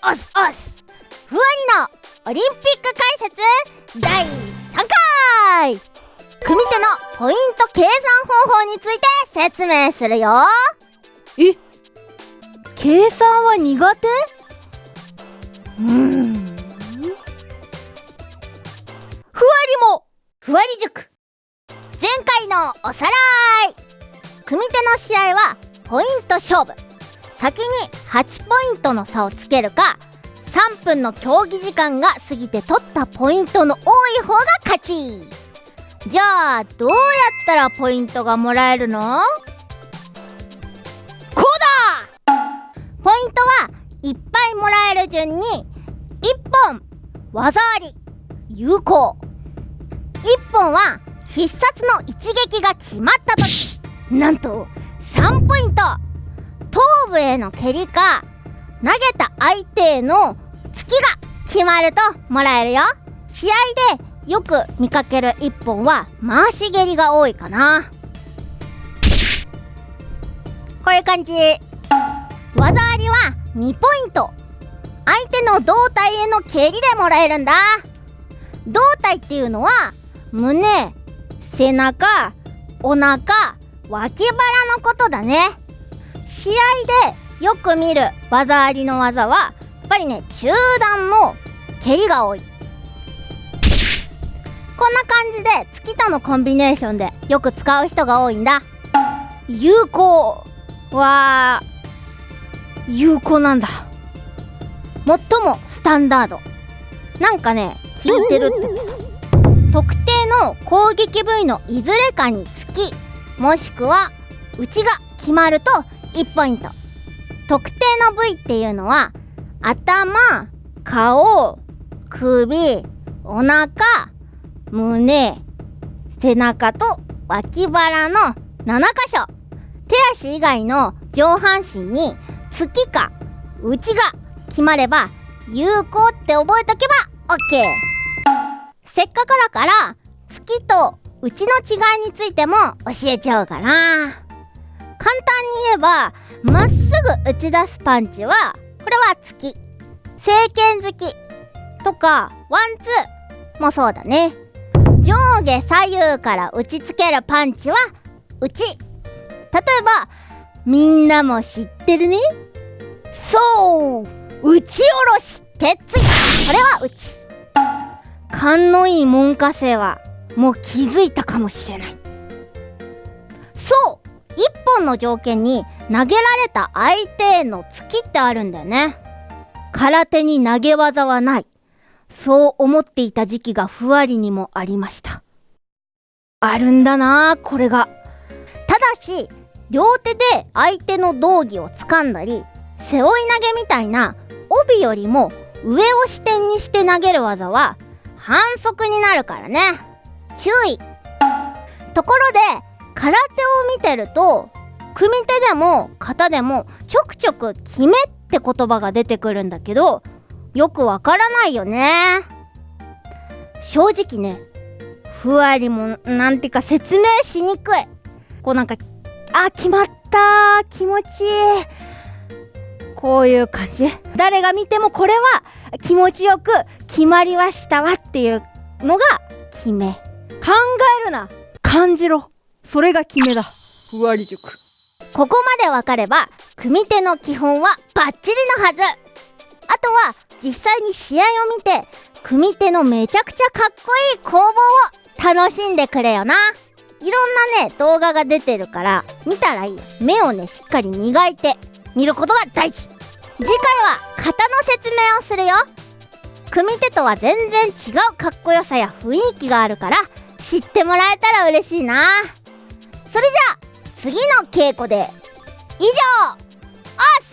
おすおすふわりのオリンピック解説第3回組手のポイント計算方法について説明するよ。え計算は苦手？うーん。ふわりも。ふわり塾。前回のおさらい。組手の試合はポイント勝負先に8ポイントの差をつけるか3分の競技時間が過ぎて取ったポイントの多い方が勝ち。じゃあどうやったらポイントがもらえるの？こうだ！ポイントはいっぱいもらえる順に1本技あり有効。1本は必殺の一撃が決まった時。なんと3ポイント。頭部への蹴りか投げた相手への突きが決まるともらえるよ。試合でよく見かける1本は回し蹴りが多いかな。こういう感じ。技ありは2ポイント。相手の胴体への蹴りでもらえるんだ。胴体っていうのは胸背中お腹脇腹のことだね。試合でよく見る技ありの技はやっぱりね中段の蹴りが多い。こんな感じで月とのコンビネーションでよく使う人が多いんだ。有効は有効なんだ。最もスタンダード。なんかね効いてるって。特定の攻撃部位のいずれかにつきもしくは内が決まると1ポイント特定の部位っていうのは頭顔首お腹胸背中と脇腹の7箇所。手足以外の上半身に月か内が決まれば有効って覚えとけば OK せっかくだから月と内の違いについても教えちゃおうかな。簡単に言えばまっすぐ打ち出すパンチはこれは月正拳突きとかワンツーもそうだね。上下左右から打ちつけるパンチは内例えばみんなも知ってるね？そう打ち下ろし鉄ついこれは内勘のいい門下生はもう気づいたかもしれない。そう本の条件に投げられた相手への突きってあるんだよね。空手に投げ技はない。そう思っていた時期がふわりにもありました。あるんだなこれが。ただし両手で相手の道着を掴んだり背負い投げみたいな帯よりも上を支点にして投げる技は反則になるからね。注意。ところで空手を見てると組手でも型でもちょくちょく「決め」って言葉が出てくるんだけどよくわからないよね。正直ねふわりもなんていうか説明しにくい。こうなんかあ決まった気持ち。いいこういう感じ。誰が見てもこれは気持ちよく決まりましたわっていうのが決め。考えるな。感じろ。それが決めだ。ふわり塾。ここまでわかれば組手の基本はバッチリのはず。あとは実際に試合を見て組手のめちゃくちゃかっこいい攻防を楽しんでくれよな。いろんなね動画が出てるから見たらいい。目をねしっかり磨いて見ることが大事。次回は型の説明をするよ。組手とは全然違うかっこよさや雰囲気があるから知ってもらえたら嬉しいな。それじゃあ次の稽古で以上オス